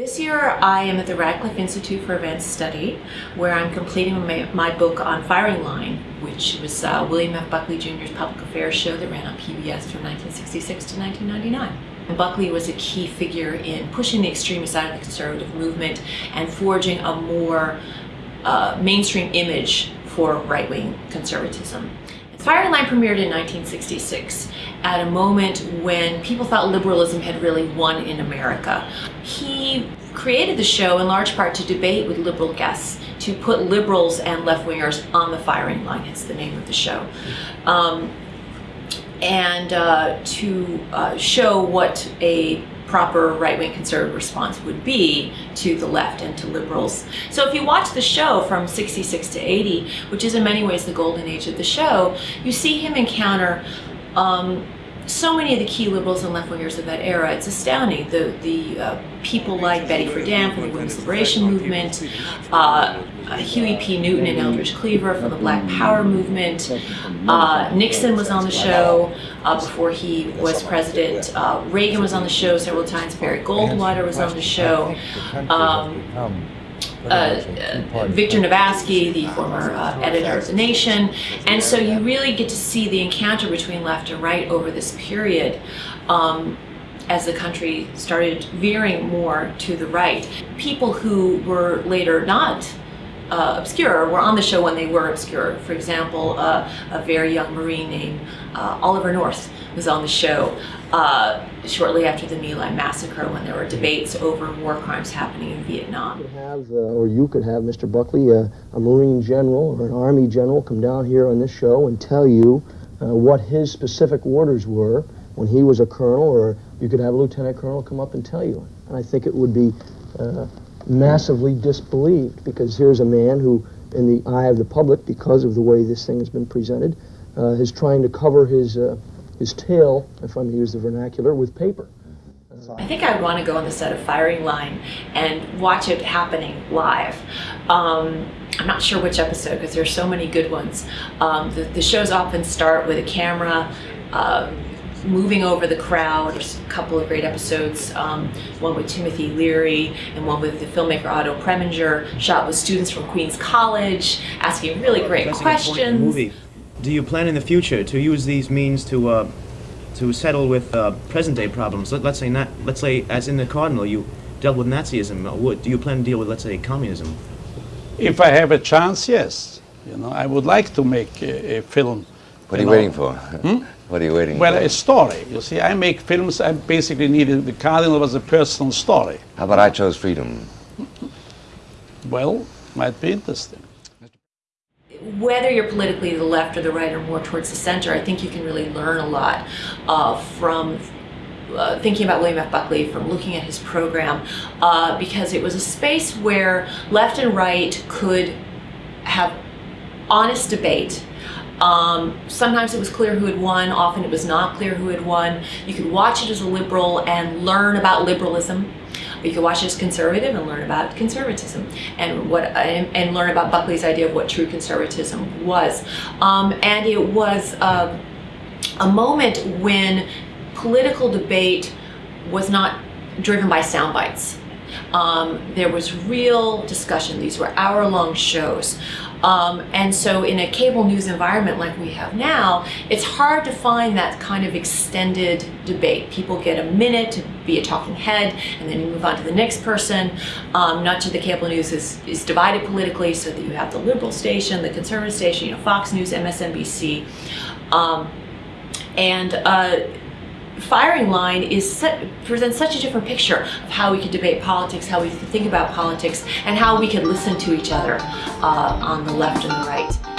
year I am at the Radcliffe Institute for Advanced Study where I'm completing my, my book on Firing Line which was uh, William F. Buckley Jr.'s public affairs show that ran on PBS from 1966 to 1999. And Buckley was a key figure in pushing the extremist side of the conservative movement and forging a more uh, mainstream image for right-wing conservatism. Firing Line premiered in 1966 at a moment when people thought liberalism had really won in America. He created the show in large part to debate with liberal guests, to put liberals and left-wingers on the firing line, hence the name of the show. Um, and uh, to uh, show what a proper right-wing conservative response would be to the left and to liberals. So if you watch the show from 66 to 80, which is in many ways the golden age of the show, you see him encounter um, so many of the key liberals and left-wingers of that era, it's astounding. The, the uh, people like Betty Friedan from the Women's Liberation Movement, uh, Huey P. Newton and Eldridge Cleaver from the Black Power movement. Uh, Nixon was on the show uh, before he was president. Uh, Reagan was on the show several times. Barry Goldwater was on the show. Um, uh, Victor Navasky, the former uh, editor of The Nation. And so you really get to see the encounter between left and right over this period um, as the country started veering more to the right. People who were later not uh, obscure were on the show when they were obscure. For example, uh, a very young Marine named uh, Oliver North was on the show uh, shortly after the My Lai massacre when there were debates over war crimes happening in Vietnam. You have, uh, or you could have, Mr. Buckley, uh, a Marine general or an Army general come down here on this show and tell you what his specific orders were when he was a colonel, or you could have a lieutenant colonel come up and tell you. And I think it would be massively disbelieved because here's a man who, in the eye of the public, because of the way this thing has been presented, uh, is trying to cover his, uh, his tail, if I'm to use the vernacular, with paper. I think I would want to go on the set of Firing Line and watch it happening live. Um, I'm not sure which episode because there's so many good ones. Um, the, the, shows often start with a camera uh, moving over the crowd. There's a couple of great episodes, um, one with Timothy Leary and one with the filmmaker Otto Preminger, shot with students from Queens College, asking really great questions. Movie. Do you plan in the future to use these means to uh, to settle with uh, present-day problems? Let, us say not, let's say, as in the Cardinal, you dealt with Nazism. Would do you plan to deal with, let's say, communism? If I have a chance, yes. You know, I would like to make a, a film. What are you, know. waiting for? Hmm? What are you waiting well, for? a story. You see, I make films. I basically needed the Cardinal was a personal story. How about I chose freedom? Well, might be interesting. Whether you're politically the left or the right or more towards the center, I think you can really learn a lot uh, from uh, thinking about William F. Buckley, from looking at his program, uh, because it was a space where left and right could have honest debate um, sometimes it was clear who had won, often it was not clear who had won. You could watch it as a liberal and learn about liberalism. You could watch it as conservative and learn about conservatism and what and, and learn about Buckley's idea of what true conservatism was. Um, and it was uh, a moment when political debate was not driven by sound bites. Um, there was real discussion. These were hour-long shows. Um, and so in a cable news environment like we have now, it's hard to find that kind of extended debate. People get a minute to be a talking head and then you move on to the next person. Um, much of the cable news is, is divided politically so that you have the liberal station, the conservative station, you know, Fox News, MSNBC. Um, and uh, firing line is set, presents such a different picture of how we could debate politics, how we think about politics, and how we could listen to each other uh, on the left and the right.